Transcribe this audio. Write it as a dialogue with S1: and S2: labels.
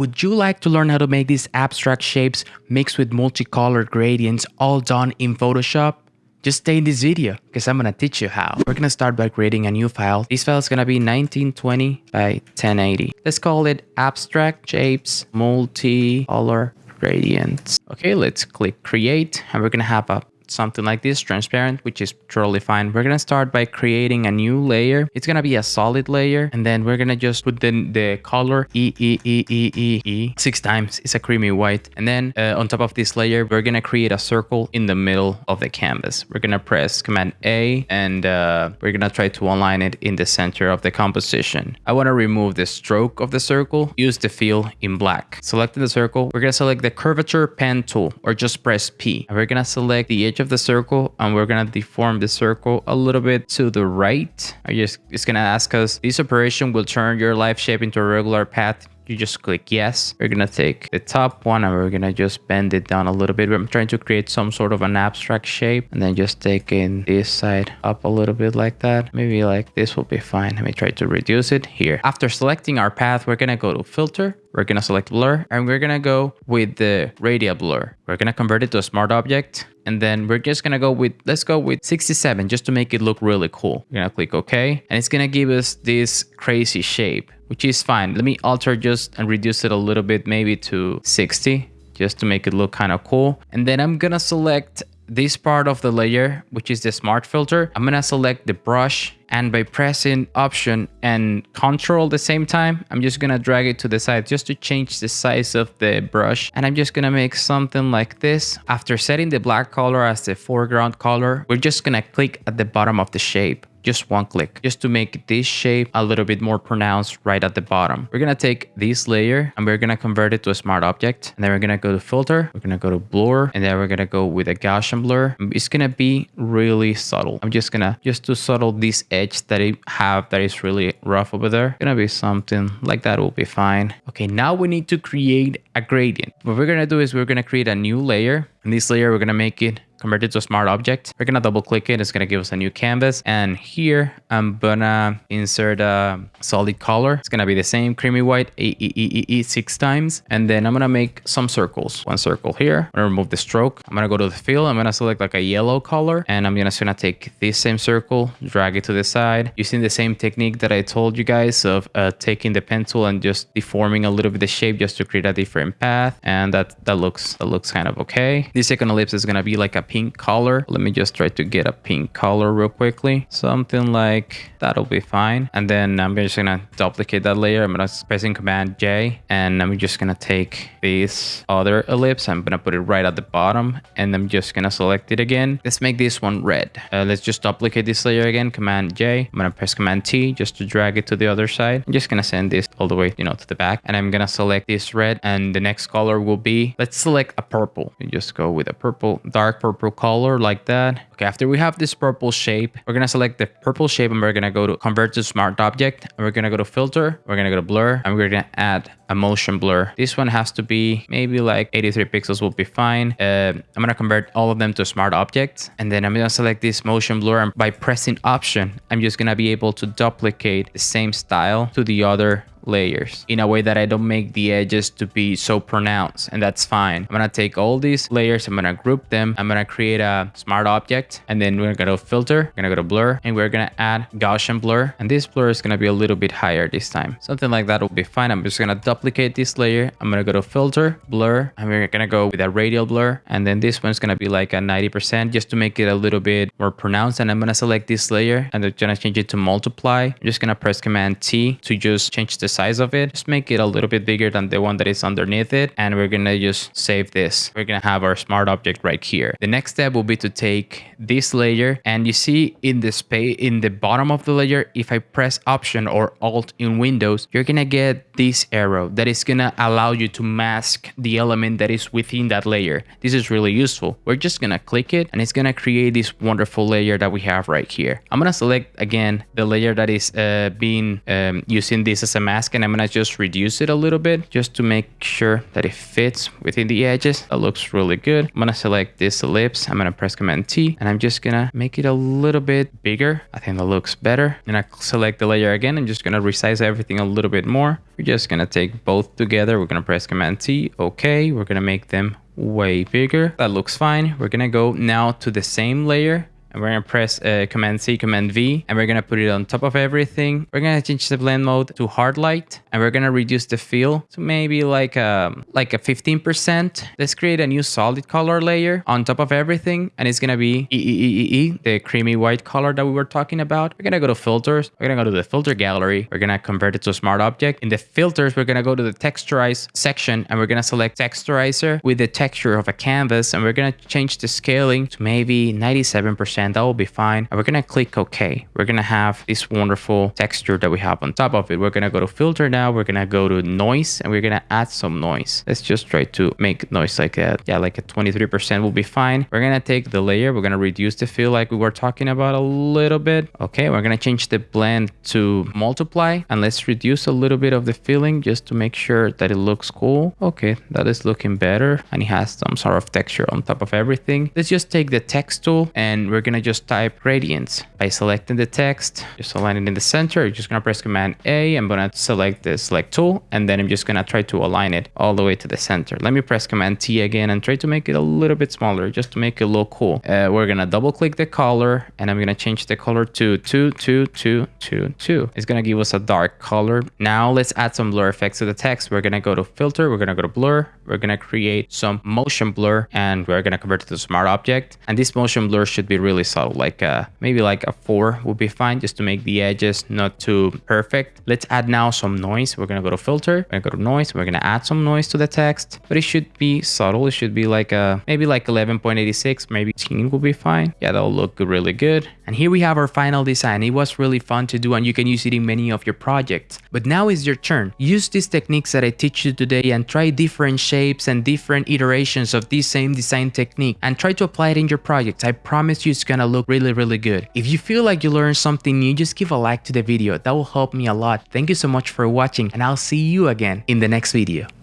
S1: Would you like to learn how to make these abstract shapes mixed with multicolored gradients all done in Photoshop? Just stay in this video because I'm gonna teach you how. We're gonna start by creating a new file. This file is gonna be 1920 by 1080. Let's call it abstract shapes multicolor gradients. Okay, let's click create and we're gonna have a something like this, transparent, which is totally fine. We're gonna start by creating a new layer. It's gonna be a solid layer, and then we're gonna just put the, the color E, E, E, E, E, E six times. It's a creamy white. And then uh, on top of this layer, we're gonna create a circle in the middle of the canvas. We're gonna press Command A, and uh, we're gonna try to align it in the center of the composition. I wanna remove the stroke of the circle, use the fill in black. Selecting the circle, we're gonna select the curvature pen tool, or just press P. And we're gonna select the edge of the circle and we're gonna deform the circle a little bit to the right. I just it's gonna ask us this operation will turn your live shape into a regular path you just click yes. We're gonna take the top one and we're gonna just bend it down a little bit. I'm trying to create some sort of an abstract shape and then just taking this side up a little bit like that. Maybe like this will be fine. Let me try to reduce it here. After selecting our path, we're gonna go to filter. We're gonna select blur and we're gonna go with the radial blur. We're gonna convert it to a smart object and then we're just gonna go with let's go with 67 just to make it look really cool we're gonna click ok and it's gonna give us this crazy shape which is fine. Let me alter just and reduce it a little bit, maybe to 60, just to make it look kind of cool. And then I'm gonna select this part of the layer, which is the smart filter. I'm gonna select the brush and by pressing option and control at the same time, I'm just gonna drag it to the side just to change the size of the brush. And I'm just gonna make something like this. After setting the black color as the foreground color, we're just gonna click at the bottom of the shape just one click just to make this shape a little bit more pronounced right at the bottom. We're to take this layer and we're to convert it to a smart object. And then we're to go to filter. We're to go to blur and then we're to go with a Gaussian blur. It's to be really subtle. I'm just to just to subtle this edge that I have that is really rough over there. To be something like that will be fine. Okay, now we need to create a gradient. What we're to do is we're to create a new layer. And this layer, we're to make it convert it to a smart object. We're gonna double click it. It's gonna give us a new canvas. And here I'm gonna insert a solid color. It's gonna be the same creamy white e, e, e, e, six times. And then I'm gonna make some circles. One circle here. I'm gonna remove the stroke. I'm gonna go to the fill. I'm gonna select like a yellow color. And I'm just gonna take this same circle, drag it to the side using the same technique that I told you guys of uh, taking the pen tool and just deforming a little bit the shape just to create a different path. And that, that looks, that looks kind of okay. This second ellipse is gonna be like a pink color. Let me just try to get a pink color real quickly. Something like that'll be fine. And then I'm just gonna duplicate that layer. I'm gonna pressing command J and I'm just gonna take this other ellipse. I'm gonna put it right at the bottom and I'm just gonna select it again. Let's make this one red. Uh, let's just duplicate this layer again. Command J. I'm gonna press command T just to drag it to the other side. I'm just gonna send this all the way, you know, to the back and I'm gonna select this red and the next color will be, let's select a purple. Just go with a purple, dark purple color color like that. Okay, after we have this purple shape, we're gonna select the purple shape and we're gonna go to convert to smart object. And we're gonna go to filter, we're gonna go to blur, and we're gonna add a motion blur. This one has to be maybe like 83 pixels will be fine. Uh, I'm gonna convert all of them to smart objects. And then I'm gonna select this motion blur and by pressing option, I'm just gonna be able to duplicate the same style to the other layers in a way that I don't make the edges to be so pronounced and that's fine. I'm gonna take all these layers, I'm gonna group them, I'm gonna create a smart object and then we're gonna go to filter, we're gonna go to blur and we're gonna add Gaussian blur and this blur is gonna be a little bit higher this time. Something like that will be fine. I'm just gonna duplicate this layer. I'm gonna go to filter, blur, and we're gonna go with a radial blur and then this one's gonna be like a 90% just to make it a little bit more pronounced and I'm gonna select this layer and I'm gonna change it to multiply. I'm just gonna press command T to just change the size of it. Just make it a little bit bigger than the one that is underneath it. And we're gonna just save this. We're gonna have our smart object right here. The next step will be to take this layer and you see in the space in the bottom of the layer, if I press option or alt in Windows, you're gonna get this arrow that is gonna allow you to mask the element that is within that layer. This is really useful. We're just gonna click it and it's gonna create this wonderful layer that we have right here. I'm gonna select again the layer that is uh, being um, using this as a mask and I'm gonna just reduce it a little bit just to make sure that it fits within the edges. That looks really good. I'm gonna select this ellipse. I'm gonna press Command T and I'm just gonna make it a little bit bigger. I think that looks better. And I select the layer again. I'm just gonna resize everything a little bit more. We're just gonna take both together. We're gonna press Command T. Okay, we're gonna make them way bigger. That looks fine. We're gonna go now to the same layer and we're gonna press uh, Command C, Command V, and we're gonna put it on top of everything. We're gonna change the blend mode to hard light, and we're gonna reduce the fill to maybe like a um, like a 15%. Let's create a new solid color layer on top of everything, and it's gonna be E E E E the creamy white color that we were talking about. We're gonna go to filters. We're gonna go to the filter gallery. We're gonna convert it to a smart object. In the filters, we're gonna go to the texturize section, and we're gonna select texturizer with the texture of a canvas, and we're gonna change the scaling to maybe 97% that will be fine. And we're gonna click OK. We're gonna have this wonderful texture that we have on top of it. We're gonna go to filter now. We're gonna go to noise and we're gonna add some noise. Let's just try to make noise like that. Yeah, like a 23% will be fine. We're gonna take the layer. We're gonna reduce the fill like we were talking about a little bit. Okay, we're gonna change the blend to multiply and let's reduce a little bit of the filling just to make sure that it looks cool. Okay, that is looking better and it has some sort of texture on top of everything. Let's just take the text tool and we're gonna gonna just type gradients by selecting the text, just align it in the center. You're just gonna press Command A. I'm gonna select the select tool, and then I'm just gonna try to align it all the way to the center. Let me press Command T again and try to make it a little bit smaller, just to make it look cool. Uh, we're gonna double click the color, and I'm gonna change the color to 22222. It's gonna give us a dark color. Now let's add some blur effects to the text. We're gonna go to filter, we're gonna go to blur, we're gonna create some motion blur, and we're gonna convert it to smart object. And this motion blur should be really really subtle, like uh, maybe like a four would be fine just to make the edges not too perfect. Let's add now some noise. We're gonna go to filter, we're gonna go to noise, we're gonna add some noise to the text, but it should be subtle. It should be like a, maybe like 11.86, maybe 10 will be fine. Yeah, that'll look really good. And here we have our final design. It was really fun to do and you can use it in many of your projects. But now is your turn. Use these techniques that I teach you today and try different shapes and different iterations of this same design technique and try to apply it in your projects. I promise you it's gonna look really, really good. If you feel like you learned something new, just give a like to the video. That will help me a lot. Thank you so much for watching and I'll see you again in the next video.